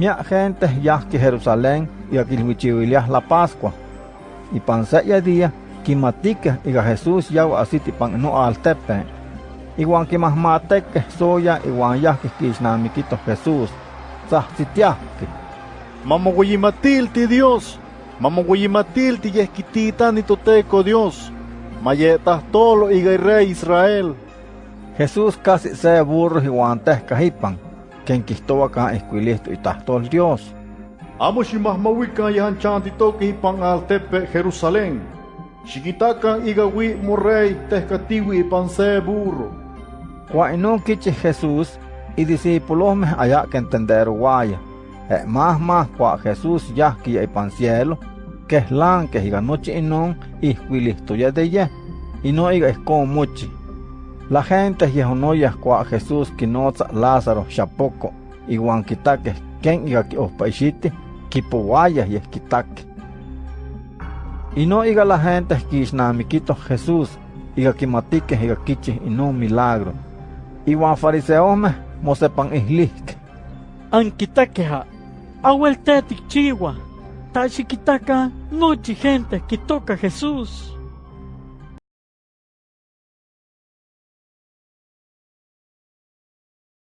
Mia gente yahki Jerusalén y aquilhuichihuiliah la Pascua. Y panseya día, quimatique iga Jesús yau asiti pan no altepe. Iguan quimahmateque soya iguan yahki quisnamiquito Jesús. Sahsitiahki. Mamoguimatilti Dios, mamoguimatilti yesquitita ni toteco Dios, mayetas tolo y rey Israel. Jesús casi se burro y guantes cajipan, acá esquilisto y tastol Dios. Amo shimahmawika yahan chanti toque hipan al tepe Jerusalén. Shikitakan igawi morrey tescatiwi pan se burro. Cuainón quiche Jesús y discípulos me allá que entender guaya. Eh, más más cua Jesús ya que hay pan cielo, que es lan que higa noche y non y huilisto ya de ye, y no higa es como muchi. La gente yehonoya cua Jesús que no Lázaro chapoco y guanquitaque quien higa que ospaishiti, kipuaya y esquitaque. Y no higa la gente que isnamiquito Jesús, higa que matique higa kichi y no milagro. Y guan fariseos me mosepan islik. Anquitaqueja, ahueltetic chiwa, tachiquitaca, noche gente que toca Jesús.